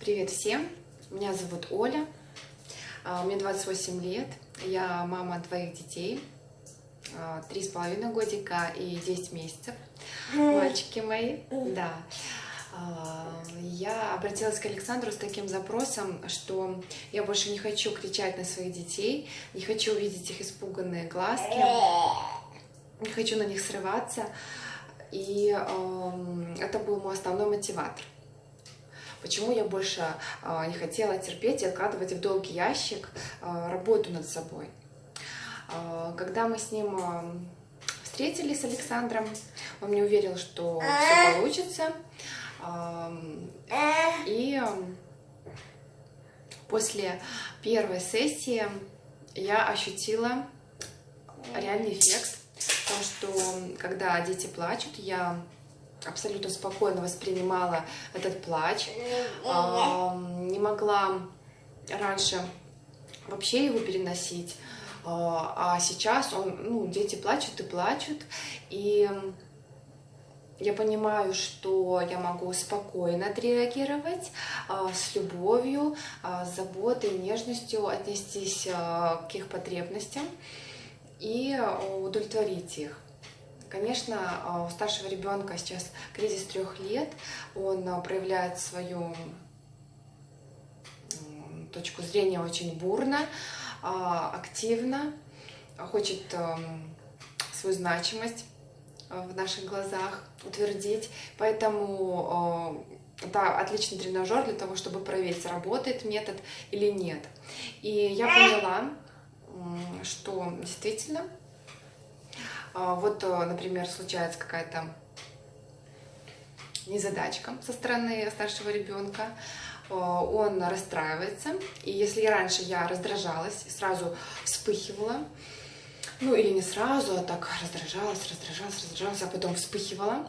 Привет всем! Меня зовут Оля, а, мне 28 лет, я мама двоих детей, а, три с половиной годика и 10 месяцев, мальчики мои, да. А, я обратилась к Александру с таким запросом, что я больше не хочу кричать на своих детей, не хочу увидеть их испуганные глазки, не хочу на них срываться, и это был мой основной мотиватор. Почему я больше а, не хотела терпеть и откладывать в долгий ящик а, работу над собой. А, когда мы с ним встретились с Александром, он мне уверил, что все получится. И после первой сессии я ощутила реальный эффект, потому что когда дети плачут, я абсолютно спокойно воспринимала этот плач, не могла раньше вообще его переносить, а, а сейчас он, ну, дети плачут и плачут, и я понимаю, что я могу спокойно отреагировать, а, с любовью, а, с заботой, нежностью отнестись к их потребностям и удовлетворить их. Конечно, а, у старшего ребенка сейчас кризис трех лет, он а, проявляет свою точку зрения очень бурно, а, активно, хочет свою значимость в наших глазах утвердить. Поэтому это отличный тренажер для того, чтобы проверить, работает метод или нет. И я поняла, что действительно вот, э, например, случается какая-то незадачка со стороны старшего ребенка, э, он расстраивается, и если раньше я раздражалась, сразу вспыхивала, ну или не сразу, а так раздражалась, раздражалась, раздражалась, а потом вспыхивала,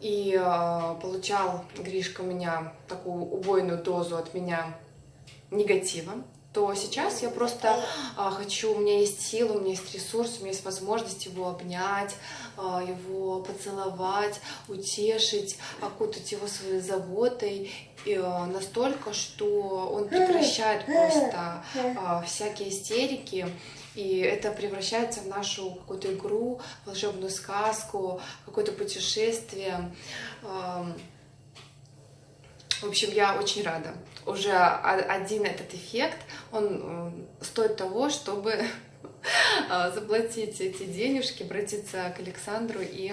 и э, получал Гришка у меня такую убойную дозу от меня негатива, то сейчас я просто а, хочу, у меня есть сила, у меня есть ресурс, у меня есть возможность его обнять, а, его поцеловать, утешить, окутать его своей заботой и, а, настолько, что он прекращает просто а, всякие истерики, и это превращается в нашу какую-то игру, волшебную сказку, какое-то путешествие. В общем, я очень рада. Уже один этот эффект, он стоит того, чтобы а, заплатить эти денежки, обратиться к Александру и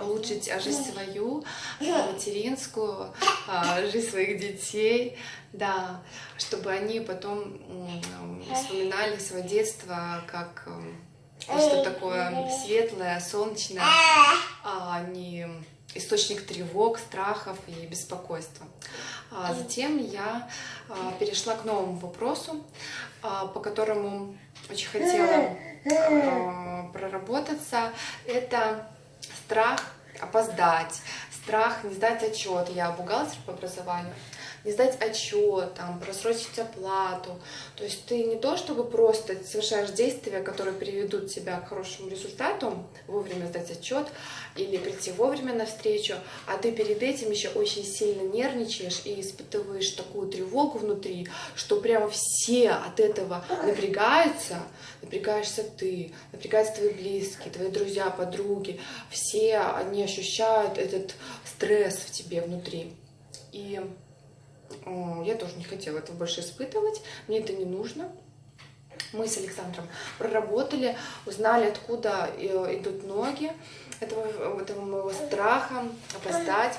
улучшить жизнь свою, материнскую, жизнь своих детей, да, чтобы они потом вспоминали свое детство как что такое светлое, солнечное, а не источник тревог, страхов и беспокойства. А затем я а, перешла к новому вопросу, а, по которому очень хотела проработаться. Это страх опоздать, страх не сдать отчет. Я бухгалтер по образованию не сдать отчет, там, просрочить оплату. То есть ты не то, чтобы просто совершаешь действия, которые приведут тебя к хорошему результату, вовремя сдать отчет или прийти вовремя на встречу, а ты перед этим еще очень сильно нервничаешь и испытываешь такую тревогу внутри, что прямо все от этого напрягаются, напрягаешься ты, напрягаются твои близкие, твои друзья, подруги, все они ощущают этот стресс в тебе внутри. И я тоже не хотела этого больше испытывать, мне это не нужно. Мы с Александром проработали, узнали, откуда э, идут ноги этого, этого моего страха опоздать.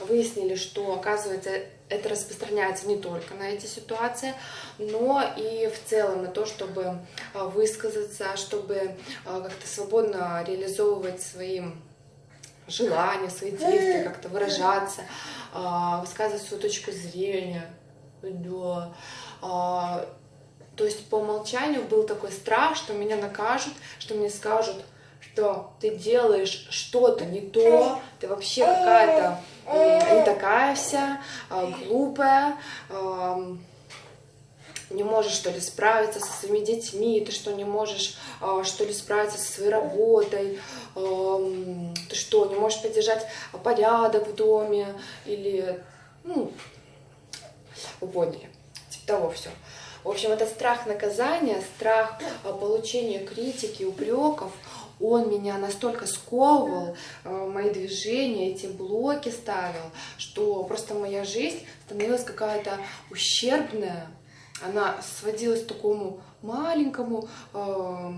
Выяснили, что, оказывается, это распространяется не только на эти ситуации, но и в целом на то, чтобы э, высказаться, чтобы э, как-то свободно реализовывать свои желания, свои действия, как-то выражаться, а, высказывать свою точку зрения. Да. А, то есть по умолчанию был такой страх, что меня накажут, что мне скажут, что ты делаешь что-то не то, ты вообще какая-то не такая вся, а, глупая, не можешь, что ли, справиться со своими детьми, ты что, не можешь, а, что ли, справиться со своей работой, ты что, не можешь поддержать порядок в доме, или Ну, вы поняли. Типа того все. В общем, это страх наказания, страх а, получения критики, упреков, он меня настолько сковывал, э, мои движения, эти блоки ставил, что просто моя жизнь становилась какая-то ущербная. Она сводилась к такому маленькому э,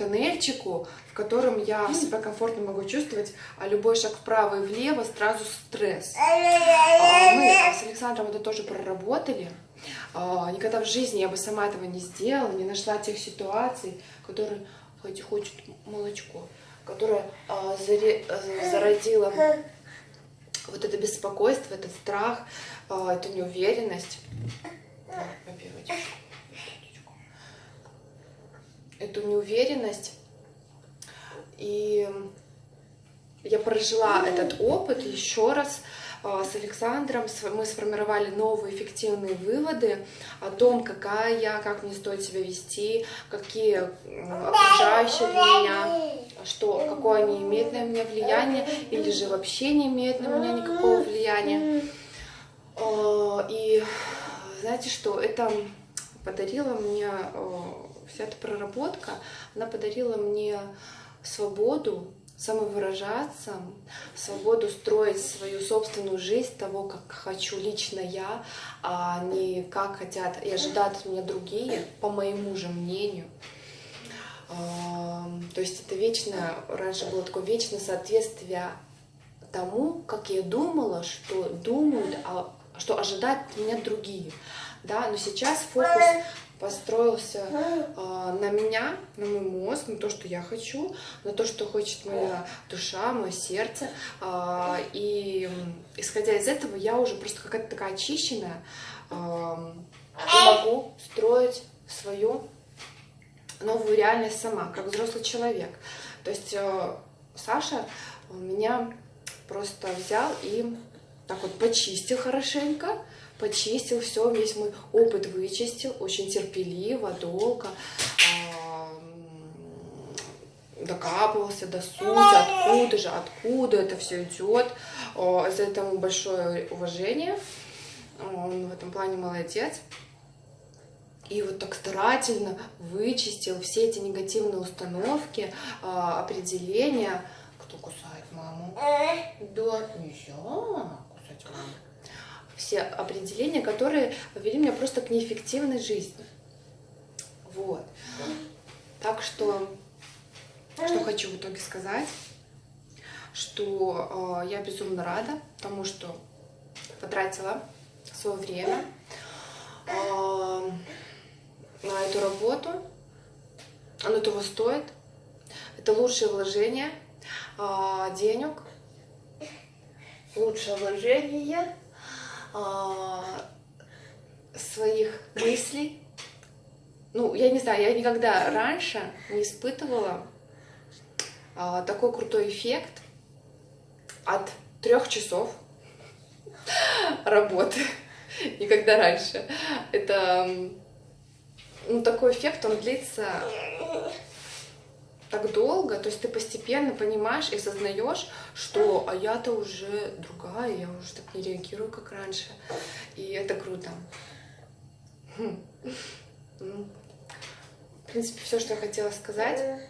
тоннельчику, в котором я себя комфортно могу чувствовать, а любой шаг вправо и влево сразу стресс. А мы с Александром это тоже проработали. А, никогда в жизни я бы сама этого не сделала, не нашла тех ситуаций, которые хоть хочет молочко, которая а, заре, а, зародила вот это беспокойство, этот страх, эту неуверенность. Эту неуверенность. И я прожила этот опыт еще раз, а, с Александром мы сформировали новые эффективные выводы о том, какая я, как мне стоит себя вести, какие окружающие меня, что, какое они имеют на меня влияние, или же вообще не имеют на меня никакого влияния. А, и знаете что, это подарила мне, а, вся эта проработка, она подарила мне свободу самовыражаться, свободу строить свою собственную жизнь того, как хочу лично я, а не как хотят и ожидают от меня другие, по моему же мнению. То есть это вечное, раньше было такое вечное соответствие тому, как я думала, что думают, а что ожидают меня другие. Да, но сейчас фокус построился э, на меня, на мой мозг, на то, что я хочу, на то, что хочет моя душа, мое сердце. Э, и исходя из этого, я уже просто какая-то такая очищенная, э, могу строить свою новую реальность сама, как взрослый человек. То есть э, Саша меня просто взял и так вот почистил хорошенько, почистил все, весь мой опыт вычистил, очень терпеливо, долго, докапывался до сути, откуда же, откуда это все идет. За это ему большое уважение. Он в этом плане молодец. И вот так старательно вычистил все эти негативные установки, определения. Кто кусает маму? Да, нельзя все определения, которые повели меня просто к неэффективной жизни. Вот. Так что, что хочу в итоге сказать, что э, я безумно рада тому, что потратила свое время э, на эту работу. Оно того стоит. Это лучшее вложение э, денег, лучшее вложение а, своих мыслей. Ну, я не знаю, я никогда раньше не испытывала а, такой крутой эффект от трех часов работы. Никогда раньше. Это ну, такой эффект, он длится так долго, то есть ты постепенно понимаешь и осознаешь, что а я-то уже другая, я уже так не реагирую, как раньше. И это круто. Хм. Ну, в принципе, все, что я хотела сказать.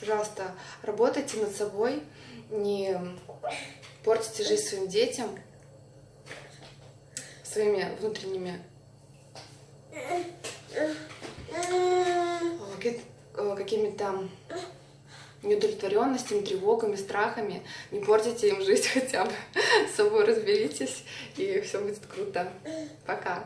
Пожалуйста, работайте над собой, не портите жизнь своим детям, своими внутренними Э, какими-то неудовлетворенностями, тревогами, страхами. Не портите им жизнь хотя бы. С собой разберитесь, и все будет круто. Пока.